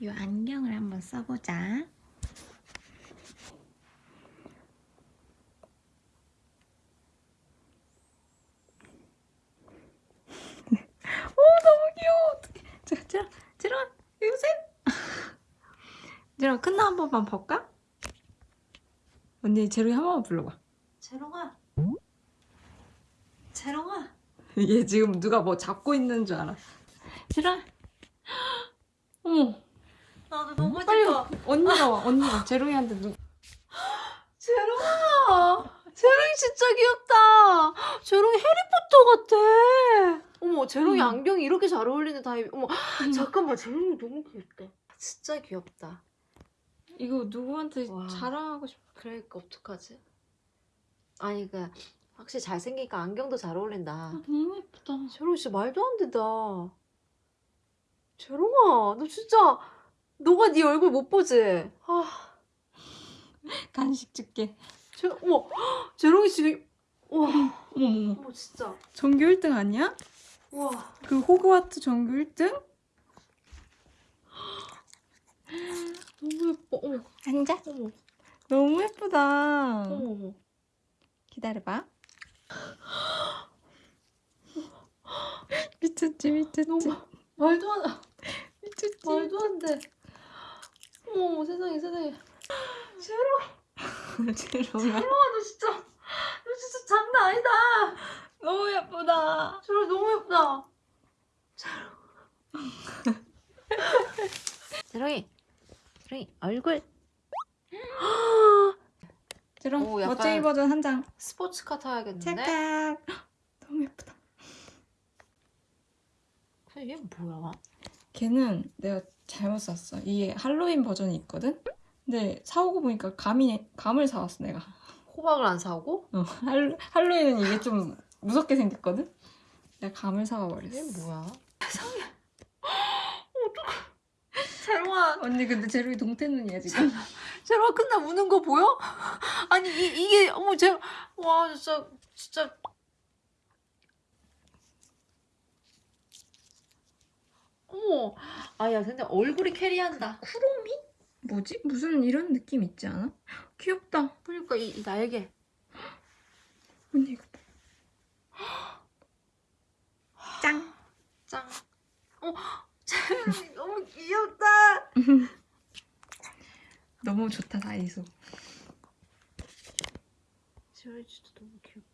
이 안경을 한번 써보자. 오 너무 귀여워. 어떡해. 제롱아 여기 오세요. 제롱아 큰나 한 번만 볼까? 언니 제롱이 한 번만 불러봐. 재롱아 재롱아 얘 지금 누가 뭐 잡고 있는 줄 알아. 제롱아. 어머. 나도 너무 빨리 싶어 와. 언니가 와. 언니가 제롱이한테 누. 재롱아 재롱이 진짜 귀엽다 재롱이 해리포터 같아 어머 재롱이 음. 안경이 이렇게 잘 어울리는 타입 어머 잠깐만 재롱이 너무 귀엽다 진짜 귀엽다 이거 누구한테 와. 자랑하고 싶어. 그러니까 어떡하지 아니 그 확실히 잘생기니까 안경도 잘 어울린다 너무 예쁘다. 재롱이 진짜 말도 안 된다 재롱아 너 진짜 너가 네 얼굴 못 보지 아 간식 줄게. 재, 어머 재롱이 지금 와 어머, 어머 진짜 전교 1등 아니야? 와그 호그와트 전교 1등? 너무 예뻐 어머 앉아. 어머 너무 예쁘다. 어머 어머 기다려봐. 미쳤지, 미쳤지. 너무 말도 안 말도 안 돼. 어머 세상에 세상에. 재롱아 제롱아. 너 진짜 너 진짜 장난 아니다. 너무 예쁘다. 재롱 너무 예쁘다. 재롱이 재롱이 얼굴 제롱, 오, 멋쟁이 버전 한 장. 스포츠카 타야겠는데? 찰칵. 너무 예쁘다. 얘 뭐야? 걔는 내가 잘못 샀어. 이게 할로윈 버전이 있거든? 근데 사오고 보니까 감이, 감을 사왔어, 내가. 호박을 안 사오고? 어, 할, 할로윈은 이게 좀 무섭게 생겼거든? 내가 감을 사와 버렸어. 얘 뭐야? 세상에. 어떡해. 재롱아 언니 근데 제로이 동태 눈이야 지금. 제로가 끝나 우는 거 보여? 아니 이, 이게 어머 제와 진짜 진짜 어머 아야 근데 얼굴이 캐리한다 쿠로미? 뭐지? 무슨 이런 느낌 있지 않아? 귀엽다. 그러니까 이, 이 날개 언니 이거 봐. 짱. 짱 어, 재롱이 너무 귀엽다 너무 좋다 다이소. 진짜 너무 귀엽다